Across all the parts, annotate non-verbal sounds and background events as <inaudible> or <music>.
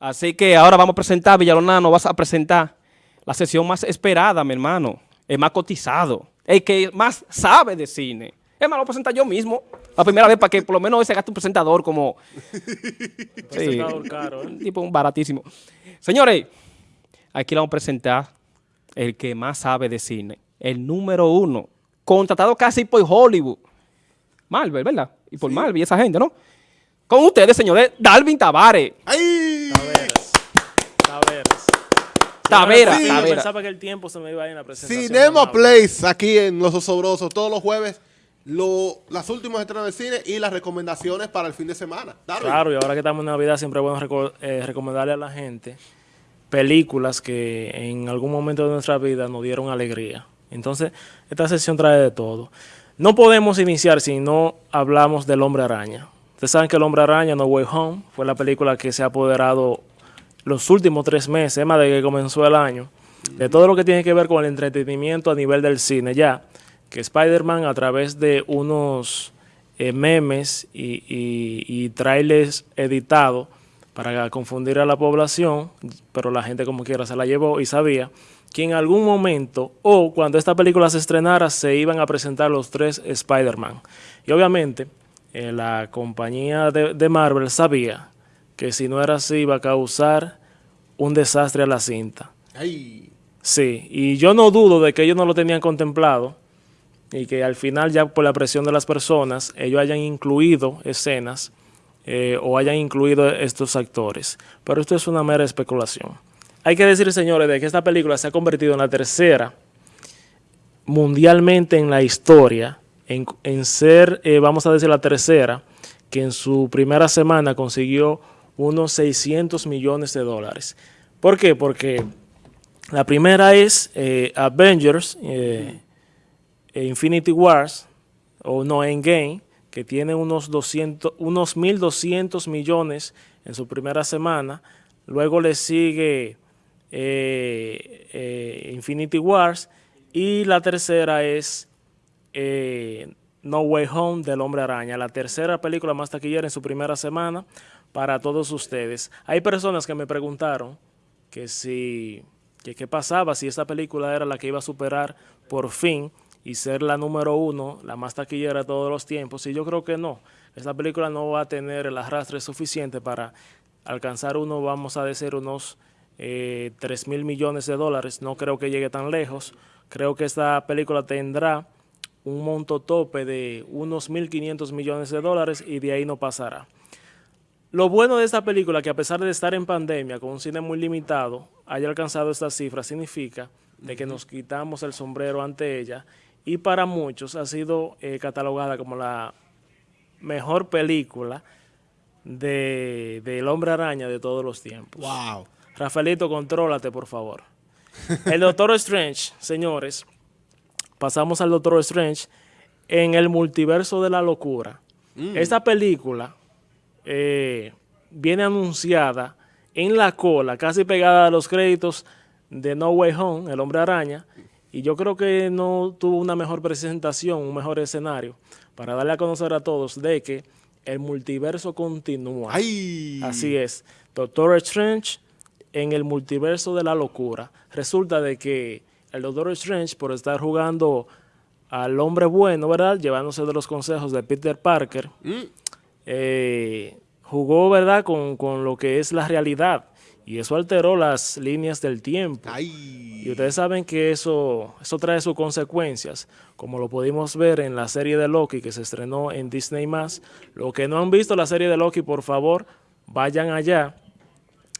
Así que ahora vamos a presentar, Villalona, nos vas a presentar la sesión más esperada, mi hermano. El más cotizado, el que más sabe de cine. Es más, lo voy a presentar yo mismo. La primera vez para que por lo menos hoy se gaste un presentador como... <laughs> presentador caro, ¿eh? Un tipo baratísimo. Señores, aquí le vamos a presentar el que más sabe de cine. El número uno. Contratado casi por Hollywood. Marvel, ¿verdad? Y por Marvel y esa gente, ¿no? Con ustedes, señores, Dalvin Tavares. ¡Ay! Taveras. Taveras. Tavera, Sí, yo Tavera. pensaba que el tiempo se me iba a ir en la presentación. Cinema Place, aquí en Los Osobrosos, todos los jueves, lo- las últimas estrenos de cine y las recomendaciones para el fin de semana. Darwin. Claro, y ahora que estamos en Navidad siempre es bueno reco- eh, recomendarle a la gente películas que en algún momento de nuestra vida nos dieron alegría. Entonces, esta sesión trae de todo. No podemos iniciar si no hablamos del Hombre Araña. Ustedes saben que el Hombre Araña, No Way Home, fue la película que se ha apoderado los últimos tres meses, más de que comenzó el año, de todo lo que tiene que ver con el entretenimiento a nivel del cine ya, que Spider-Man a través de unos eh, memes y, y- y trailers editados para confundir a la población, pero la gente como quiera se la llevó y sabía que en algún momento o cuando esta película se estrenara se iban a presentar los tres Spider-Man. Y obviamente eh, la compañía de, de Marvel sabía que si no era así iba a causar un desastre a la cinta. Ay. Sí, y yo no dudo de que ellos no lo tenían contemplado y que al final ya por la presión de las personas ellos hayan incluido escenas eh, o hayan incluido estos actores. Pero esto es una mera especulación. Hay que decir, señores, de que esta película se ha convertido en la tercera mundialmente en la historia en, ser, eh, vamos a decir, la tercera, que en su primera semana consiguió unos 600 millones de dólares. ¿Por qué? Porque la primera es eh, Avengers, eh, eh, Infinity Wars, o no Endgame, que tiene unos, 200, unos 1.200 millones en su primera semana. Luego le sigue Infinity Wars. Y la tercera es eh, No Way Home del Hombre Araña, la tercera película más taquillera en su primera semana para todos ustedes. Hay personas que me preguntaron que si que qué pasaba si esta película era la que iba a superar por fin y ser la número uno, la más taquillera de todos los tiempos. Y yo creo que no. Esta película no va a tener el arrastre suficiente para alcanzar uno, vamos a decir, unos eh, 3 mil millones de dólares. No creo que llegue tan lejos. Creo que esta película tendrá un monto tope de unos 1.500 millones de dólares y de ahí no pasará. Lo bueno de esta película, que a pesar de estar en pandemia, con un cine muy limitado, haya alcanzado esta cifra, significa de que nos quitamos el sombrero ante ella y para muchos ha sido eh, catalogada como la mejor película de, de El Hombre Araña de todos los tiempos. Wow. Rafaelito, contrólate, por favor. El Doctor Strange, señores, pasamos al Doctor Strange en el multiverso de la locura. Esta película eh, viene anunciada en la cola, casi pegada a los créditos de No Way Home, El Hombre Araña, y yo creo que no tuvo una mejor presentación, un mejor escenario, para darle a conocer a todos de que el multiverso continúa. Ay. Así es. Doctor Strange en el multiverso de la locura. Resulta de que el Doctor Strange, por estar jugando al hombre bueno, ¿verdad? Llevándose de los consejos de Peter Parker, Mm. eh, jugó, ¿verdad? Con, con lo que es la realidad. Y eso alteró las líneas del tiempo. Ay. Y ustedes saben que eso, eso trae sus consecuencias, como lo pudimos ver en la serie de Loki que se estrenó en Disney+. Los que no han visto la serie de Loki, por favor, vayan allá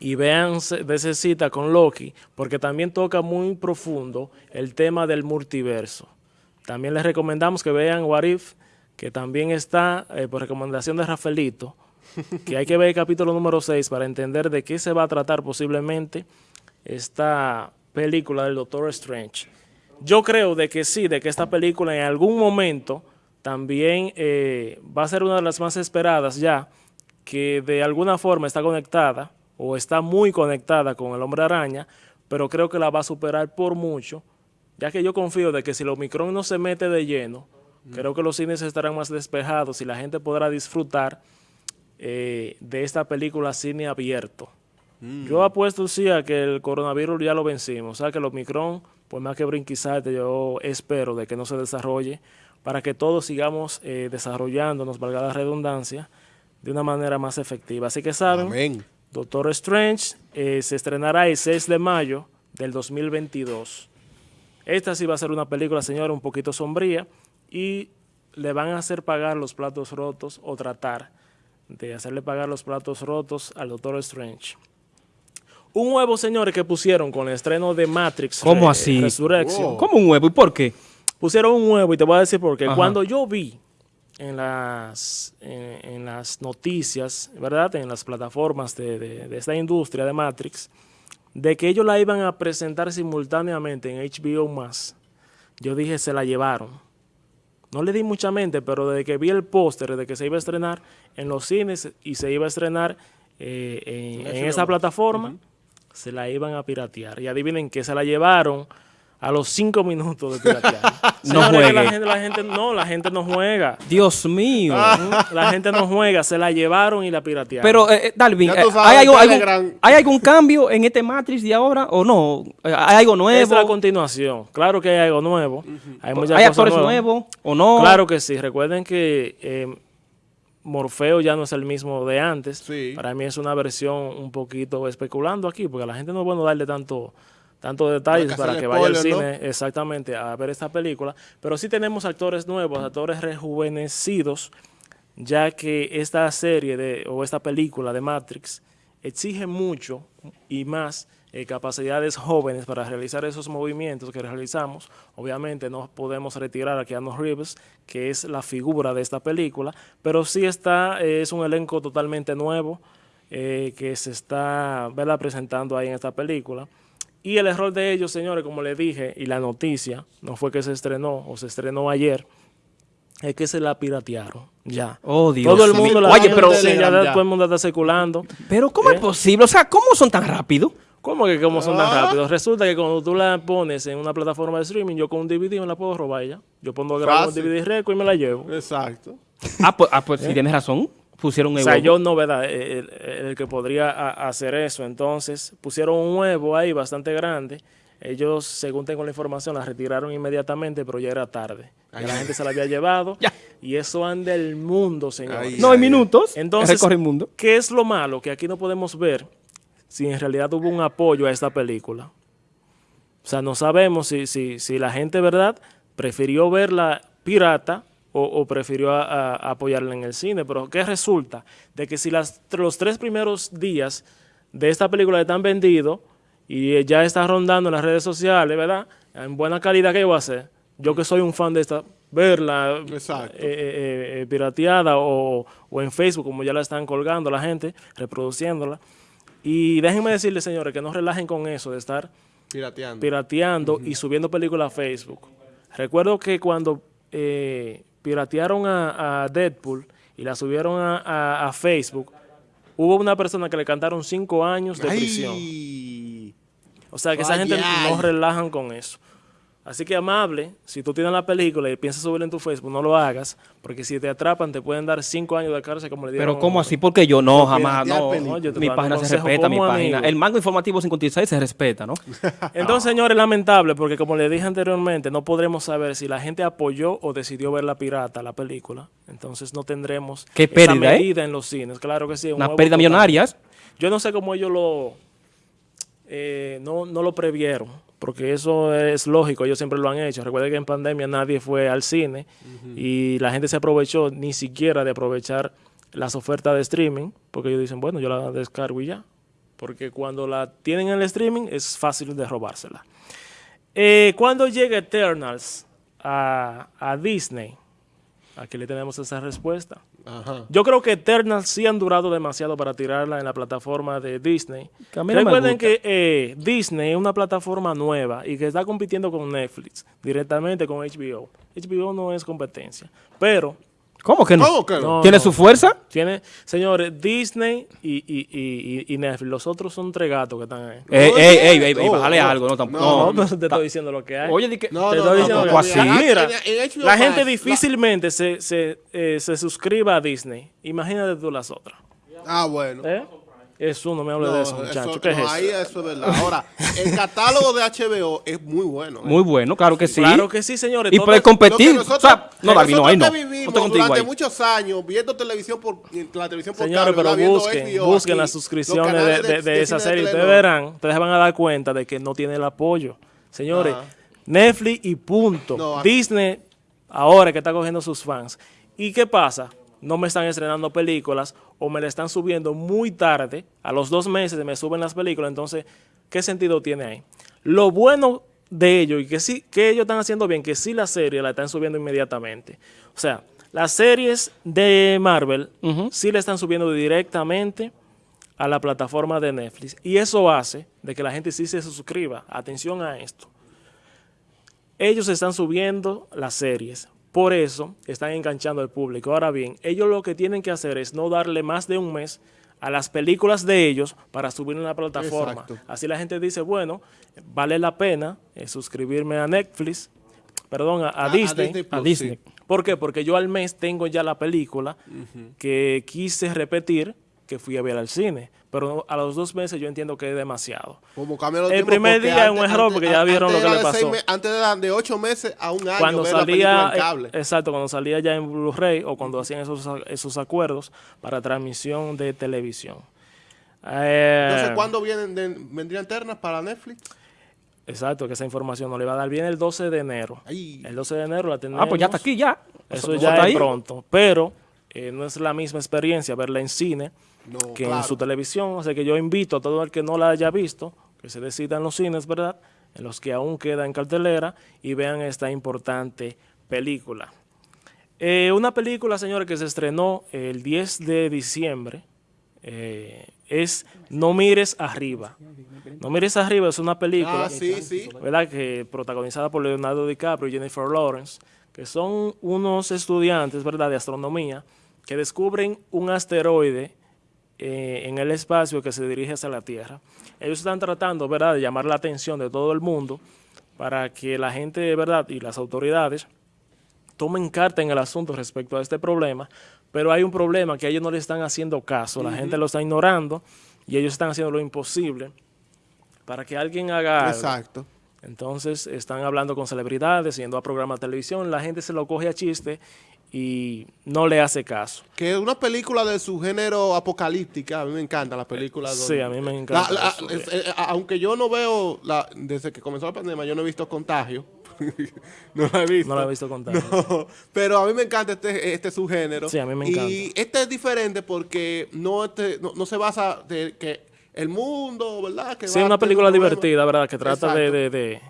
y vean de esa cita con Loki, porque también toca muy profundo el tema del multiverso. También les recomendamos que vean What If, que también está, eh, por recomendación de Rafaelito, <laughs> que hay que ver el capítulo número 6 para entender de qué se va a tratar posiblemente esta película del Doctor Strange. Yo creo de que sí, de que esta película en algún momento también eh, va a ser una de las más esperadas ya, que de alguna forma está conectada o está muy conectada con el Hombre Araña, pero creo que la va a superar por mucho, ya que yo confío de que si el Omicron no se mete de lleno, creo que los cines estarán más despejados y la gente podrá disfrutar eh, de esta película cine abierto. Yo apuesto sí a que el coronavirus ya lo vencimos. O sea, que el Omicron, pues más que brinquizarte, yo espero de que no se desarrolle para que todos sigamos eh, desarrollándonos, valga la redundancia, de una manera más efectiva. Así que saben, Amén. Doctor Strange eh, se estrenará el 6 de mayo del 2022. Esta sí va a ser una película, señora, un poquito sombría y le van a hacer pagar los platos rotos o tratar de hacerle pagar los platos rotos al Doctor Strange. Un huevo, señores, que pusieron con el estreno de Matrix ¿Cómo Re- así? Resurrection. Wow. ¿Cómo un huevo? ¿Y por qué? Pusieron un huevo y te voy a decir por qué. Ajá. Cuando yo vi en las, en, en las noticias, ¿verdad? En las plataformas de, de- de esta industria de Matrix, de que ellos la iban a presentar simultáneamente en HBO más, yo dije, se la llevaron. No le di mucha mente, pero desde que vi el póster de que se iba a estrenar en los cines y se iba a estrenar eh, en, en esa plataforma, se la iban a piratear. Y adivinen que se la llevaron a los cinco minutos de piratear. <laughs> No que La gente, la gente- no, la gente no juega. Dios mío. La gente no juega, se la llevaron y la piratearon. Pero, eh, eh, Darwin, eh, sabes, ¿hay, algo- algún, ¿hay algún cambio en este Matrix de ahora o no? Eh, ¿Hay algo es la nuevo? continuación. Claro que hay algo nuevo. Hay, muchas ¿Hay cosas actores nuevas. nuevos o no? Claro que sí. Recuerden que eh, Morfeo ya no es el mismo de antes. Sí. Para mí es una versión un poquito especulando aquí, porque a la gente no es bueno darle tanto tantos detalles para que vaya al cine exactamente a ver esta película. Pero sí tenemos actores nuevos, actores rejuvenecidos, ya que esta serie de, o esta película de Matrix exige mucho y más eh, capacidades jóvenes para realizar esos movimientos que realizamos. Obviamente no podemos retirar a Keanu Reeves, que es la figura de esta película, pero sí está, eh, es un elenco totalmente nuevo eh, que se está ¿verdad? presentando ahí en esta película. Y el error de ellos, señores, como les dije, y la noticia, no fue que se estrenó o se estrenó ayer, es que se la piratearon. Ya. Oh, Dios todo el mundo la Oye, pero- ya ya. todo el mundo está circulando. Pero ¿cómo ¿Eh? es posible? O sea, ¿cómo son tan rápidos? ¿Cómo que cómo son tan Ah. rápidos? Resulta que cuando tú la pones en una plataforma de streaming, yo con un DVD me la puedo robar ya. Yo pongo a grabar un. DVD récord y me la llevo. Exacto. Ah, pues, ah, pues si tienes razón. Pusieron O sea, huevo. yo no, ¿verdad? El, el- el que podría a- hacer eso. Entonces, pusieron un huevo ahí bastante grande. Ellos, según tengo la información, la retiraron inmediatamente, pero ya era tarde. La gente se la había <laughs> llevado. Ya. Y eso anda el mundo, señores. Ay, No hay minutos. Entonces, el mundo. ¿qué es lo malo? Que aquí no podemos ver si en realidad hubo un apoyo a esta película. O sea, no sabemos si, si, si la gente, ¿verdad?, prefirió verla pirata o, o prefirió a- apoyarla en el cine. Pero ¿qué resulta? De que si las, los tres primeros días de esta película están vendidos y ya está rondando en las redes sociales, ¿verdad? En buena calidad, ¿qué yo voy a hacer? Yo que soy un fan de esta, verla eh, eh, eh, pirateada o, o en Facebook, como ya la están colgando la gente, reproduciéndola. Y déjenme decirles, señores, que no relajen con eso de estar Pirateando. pirateando y subiendo películas a Facebook. Recuerdo que cuando eh, piratearon a, a Deadpool y la subieron a, a- a Facebook, hubo una persona que le cantaron cinco años de prisión. Ay. O sea, que esa gente no relajan con eso. Así que amable, si tú tienes la película y piensas subirla en tu Facebook, no lo hagas, porque si te atrapan te pueden dar cinco años de cárcel como le dieron. Pero ¿cómo así? Porque yo no, jamás, no. películas. yo Mi página se respeta, mi página. amigo. El mango informativo 56 se respeta, ¿no? <laughs> Entonces, señores, lamentable, porque como le dije anteriormente, no podremos saber si la gente apoyó o decidió ver la pirata, la película. Entonces no tendremos Qué esa pérdida, ¿eh? medida en los cines. Claro que sí. un Una pérdida total. millonaria. Yo no sé cómo ellos lo eh, no, no lo previeron, porque eso es lógico, ellos siempre lo han hecho. Recuerden que en pandemia nadie fue al cine y la gente se aprovechó ni siquiera de aprovechar las ofertas de streaming, porque ellos dicen, bueno, yo la descargo y ya. Porque cuando la tienen en el streaming es fácil de robársela. Eh, cuando llega Eternals a, a Disney, aquí le tenemos esa respuesta. Ajá. Yo creo que Eternals sí han durado demasiado para tirarla en la plataforma de Disney. Que Recuerden que eh, Disney es una plataforma nueva y que está compitiendo con Netflix, directamente con HBO. HBO no es competencia, pero ¿Cómo que no? ¿Cómo que no? No. ¿Tiene su fuerza? tiene, señores, Disney y, y, y, Netflix, los otros son tres gatos que están ahí. Ey, ey, ey, ey, ey, No, bájale no. algo, no, tampoco. No, No, te estoy diciendo lo que hay. Oye, di que. No, Te no, estoy no, diciendo tampoco que- así. Mira, la gente difícilmente se, se, eh, se suscriba a Disney. Imagínate tú las otras. Ah, bueno. ¿eh? Eso, no me hable de eso, muchacho. eso- ¿Qué es no, eso? ahí eso es verdad. Ahora, el catálogo de HBO es muy bueno. ¿eh? Muy bueno, claro que sí. Claro que sí, señores. Y puede competir. nosotros, o sea, no, David, no, ahí no. No vivimos estoy contigo durante ahí. muchos años viendo televisión por la televisión por Señores, cable, pero busquen, HBO busquen aquí, las suscripciones de, canales de- de esa serie. Ustedes verán, ustedes van a dar cuenta de que no tiene el apoyo. Señores, Ajá. Netflix y punto. No, Disney, ahora que está cogiendo sus fans. ¿Y qué pasa? No me están estrenando películas o me la están subiendo muy tarde. A los dos meses me suben las películas. Entonces, ¿qué sentido tiene ahí? Lo bueno de ellos y que sí, que ellos están haciendo bien, que sí la serie la están subiendo inmediatamente. O sea, las series de Marvel sí le están subiendo directamente a la plataforma de Netflix. Y eso hace de que la gente sí se suscriba. Atención a esto. Ellos están subiendo las series. Por eso están enganchando al público. Ahora bien, ellos lo que tienen que hacer es no darle más de un mes a las películas de ellos para subir en la plataforma. Exacto. Así la gente dice, bueno, vale la pena eh, suscribirme a Netflix, perdón, a, a A- a Disney. Disney A Plus, Disney. sí. ¿Por qué? Porque yo al mes tengo ya la película que quise repetir que fui a ver al cine. Pero a los dos meses yo entiendo que es demasiado. Como los El primer día es un error, porque ya vieron lo que le de seis pasó. antes era de ocho meses a un año Cuando ver la película salía, en cable. exacto, cuando salía ya en Blu-ray o cuando hacían esos, esos acuerdos para transmisión de televisión. Eh, Entonces, ¿cuándo vienen de- vendrían ternas para Netflix? Exacto, que esa información nos le va a dar bien el 12 de enero. Ay. El 12 de enero la tenemos. Ah, pues ya está aquí, ya. Eso está ya es ahí. pronto. Pero eh, no es la misma experiencia verla en cine No, que en su televisión. O sea que yo invito a todo el que no la haya visto, que se decida en los cines, ¿verdad? En los que aún queda en cartelera y vean esta importante película. Eh, una película, señores, que se estrenó el 10 de diciembre eh, es No mires arriba. No mires arriba es una película Ah, sí, sí. ¿verdad? Que protagonizada por Leonardo DiCaprio y Jennifer Lawrence, que son unos estudiantes, ¿verdad?, de astronomía, que descubren un asteroide eh, en el espacio que se dirige hacia la Tierra. Ellos están tratando, ¿verdad?, de llamar la atención de todo el mundo para que la gente, ¿verdad?, y las autoridades tomen carta en el asunto respecto a este problema, pero hay un problema que ellos no le están haciendo caso, la gente lo está ignorando y ellos están haciendo lo imposible para que alguien haga algo. Exacto. Entonces están hablando con celebridades, yendo a programas de televisión, la gente se lo coge a chiste y no le hace caso. Que es una película de su género apocalíptica. A mí me encanta la película. Sí, donde- a mí me encanta La- la- eso, es- eh, aunque yo no veo, la, desde que comenzó la pandemia, yo no he visto contagio. <laughs> no la he visto. No la he visto contar. No, pero a mí me encanta este, este subgénero. Sí, a mí me Y encanta. este es diferente porque no, este, no, no se basa de que el mundo, ¿verdad? Que Sí, va una película divertida, ¿verdad? Que trata de,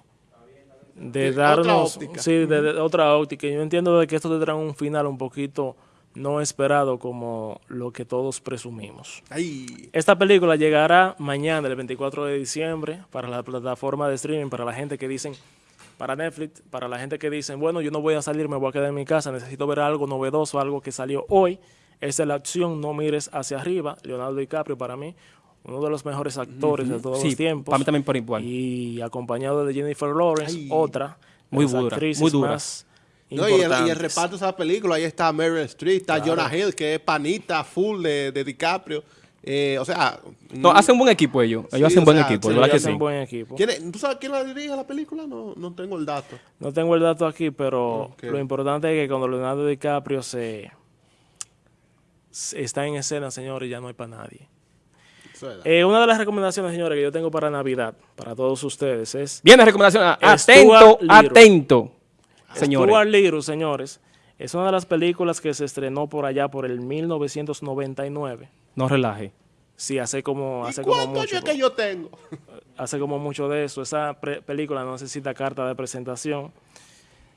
de, otra darnos... óptica. Sí, de, de otra óptica. Yo entiendo de que esto tendrá un final un poquito no esperado como lo que todos presumimos. Ay, Esta película llegará mañana, el 24 de diciembre, para la plataforma de streaming, para la gente que dicen, para Netflix, para la gente que dicen, bueno, yo no voy a salir, me voy a quedar en mi casa, necesito ver algo novedoso, algo que salió hoy. Esa es la opción, no mires hacia arriba. Leonardo DiCaprio, para mí, uno de los mejores actores de todos Sí, los tiempos. para mí también por igual. Y acompañado de Jennifer Lawrence, Ay. otra. de Muy las dura, actrices muy dura. más No, y, el, y el importantes. reparto de esa película, ahí está Meryl Streep, está Jonah Hill, que es panita full de, de DiCaprio. Eh, o sea, No, hacen buen equipo ellos. Ellos Sí, hacen buen sea, equipo, sí, ¿verdad Ellos hacen sí? buen equipo. ¿quién es- ¿tú sabes quién la dirige la película? No, no tengo el dato. No tengo el dato aquí, pero lo importante es que cuando Leonardo DiCaprio se, se está en escena, señores, ya no hay para nadie. Eh, una de las recomendaciones, señores, que yo tengo para Navidad, para todos ustedes, es Viene recomendación. ah, Stuart Atento, atento. Señores. Stuart Little, señores. Es una de las películas que se estrenó por allá por el 1999. No relaje. Sí, hace como, ¿Y hace como mucho. años que yo tengo? <laughs> hace como mucho de eso. Esa película no necesita carta de presentación.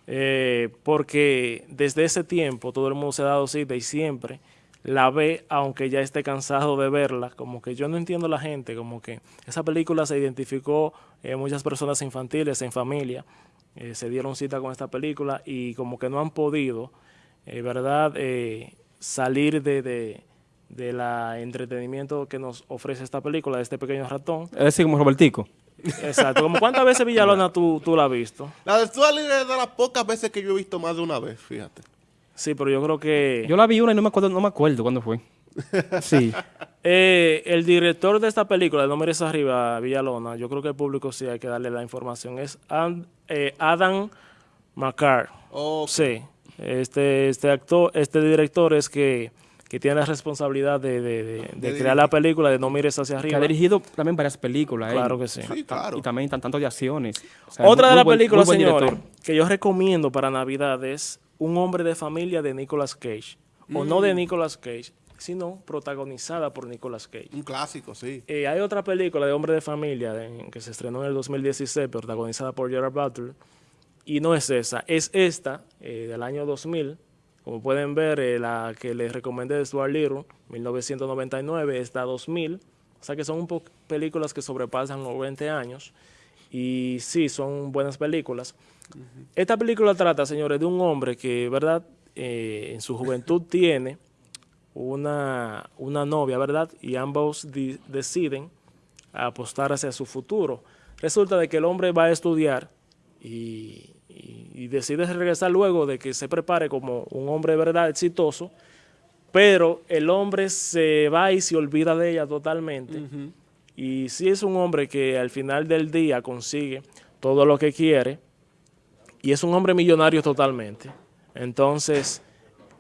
eh, porque desde ese tiempo todo el mundo se ha dado cita y siempre la ve, aunque ya esté cansado de verla. Como que yo no entiendo a la gente, como que esa película se identificó eh, muchas personas infantiles, en familia, eh, se dieron cita con esta película y como que no han podido, eh, ¿verdad?, Eh, salir de, de, de la entretenimiento que nos ofrece esta película, de este pequeño ratón. Es decir, como Robertico. Exacto. ¿Como cuántas veces Villalona <laughs> tú, tú la has visto? La de de las pocas veces que yo he visto más de una vez, fíjate. Sí, pero yo creo que... Yo la vi una y no me acuerdo, no me acuerdo cuándo fue. <laughs> Sí. Eh, el director de esta película, No mires arriba, Villalona, yo creo que el público sí hay que darle la información, es And- eh, Adam McCarr. Ok. Sí, este, este actor, este director es que, que tiene la responsabilidad de, de- de- crear la película de No mires hacia Que arriba. ha dirigido también varias películas. él. Claro que sí. Sí, claro. Y también tan- tanto de acciones. O sea, Otra muy- de las películas, director. que yo recomiendo para Navidad es Un hombre de familia de Nicolas Cage. O no Mm. de Nicolas Cage, sino protagonizada por Nicolas Cage. Un clásico, sí. Eh, hay otra película de Hombre de Familia de- que se estrenó en el 2016, protagonizada por Gerard Butler, y no es esa, es esta eh, del año 2000. Como pueden ver, eh, la que les recomendé de Stuart Little, 1999, está 2000. O sea que son un películas que sobrepasan los 20 años. Y sí, son buenas películas. Esta película trata, señores, de un hombre que, ¿verdad? Eh, en su juventud <laughs> tiene una, una novia, ¿verdad? Y ambos deciden apostar hacia su futuro. Resulta de que el hombre va a estudiar y, y- y decide regresar luego de que se prepare como un hombre, ¿verdad? Exitoso, pero el hombre se va y se olvida de ella totalmente. Y sí es un hombre que al final del día consigue todo lo que quiere y es un hombre millonario totalmente. Entonces,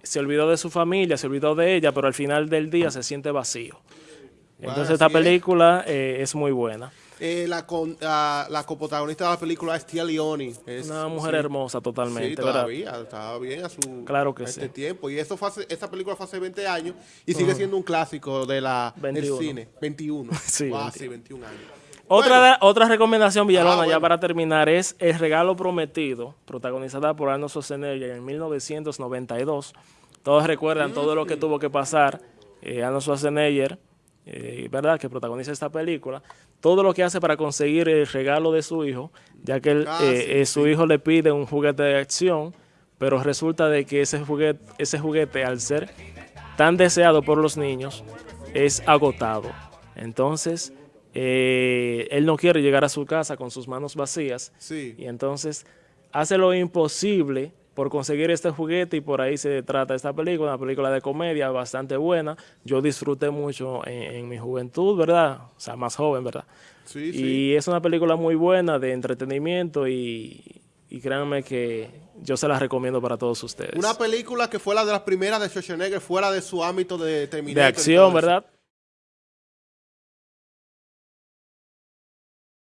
se olvidó de su familia, se olvidó de ella, pero al final del día se siente vacío. Entonces, esta película eh, es muy buena. Eh, la, con, ah, la coprotagonista de la película es Tia Leoni. Es, Una mujer sí. hermosa totalmente, Sí, ¿verdad? todavía, estaba bien a su Claro que a este sí. tiempo. Y eso fue hace- esta película fue hace 20 años y sigue siendo un clásico de la, del 21. cine. 21. <laughs> Sí, Wow, 21. sí, 21 años. Otra, Bueno, otra recomendación, Villalona, Ah, ya para terminar, es El Regalo Prometido, protagonizada por Arnold Schwarzenegger en 1992. Todos recuerdan todo lo que tuvo que pasar eh, Arnold Schwarzenegger, eh, ¿verdad?, que protagoniza esta película. Todo lo que hace para conseguir el regalo de su hijo, ya que él, Ah, eh, sí, eh, su hijo le pide un juguete de acción, pero resulta de que ese juguete, ese juguete al ser tan deseado por los niños, es agotado. Entonces, eh, él no quiere llegar a su casa con sus manos vacías Sí. y entonces hace lo imposible por conseguir este juguete y por ahí se trata esta película, una película de comedia bastante buena. Yo disfruté mucho en, en mi juventud, ¿verdad? O sea, más joven, ¿verdad? Sí, y sí. es una película muy buena de entretenimiento y, y créanme que yo se la recomiendo para todos ustedes. Una película que fue la de las primeras de Schwarzenegger fuera de su ámbito de Terminator. de acción. ¿verdad?